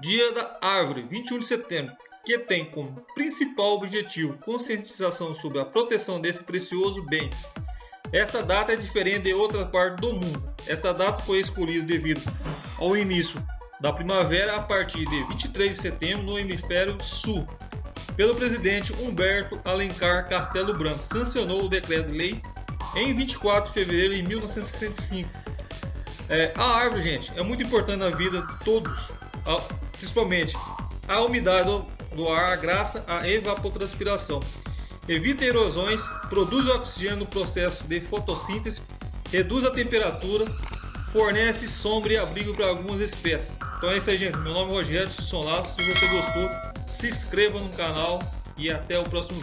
Dia da Árvore, 21 de setembro, que tem como principal objetivo conscientização sobre a proteção desse precioso bem. Essa data é diferente de outra parte do mundo. Essa data foi escolhida devido ao início da primavera a partir de 23 de setembro no hemisfério sul, pelo presidente Humberto Alencar Castelo Branco. Sancionou o decreto-lei em 24 de fevereiro de 1965. É, a árvore, gente, é muito importante na vida de todos, principalmente a umidade do, do ar, a graça à evapotranspiração. Evita erosões, produz oxigênio no processo de fotossíntese, reduz a temperatura, fornece sombra e abrigo para algumas espécies. Então é isso aí, gente. Meu nome é Rogério Sonlaço. Se você gostou, se inscreva no canal e até o próximo vídeo.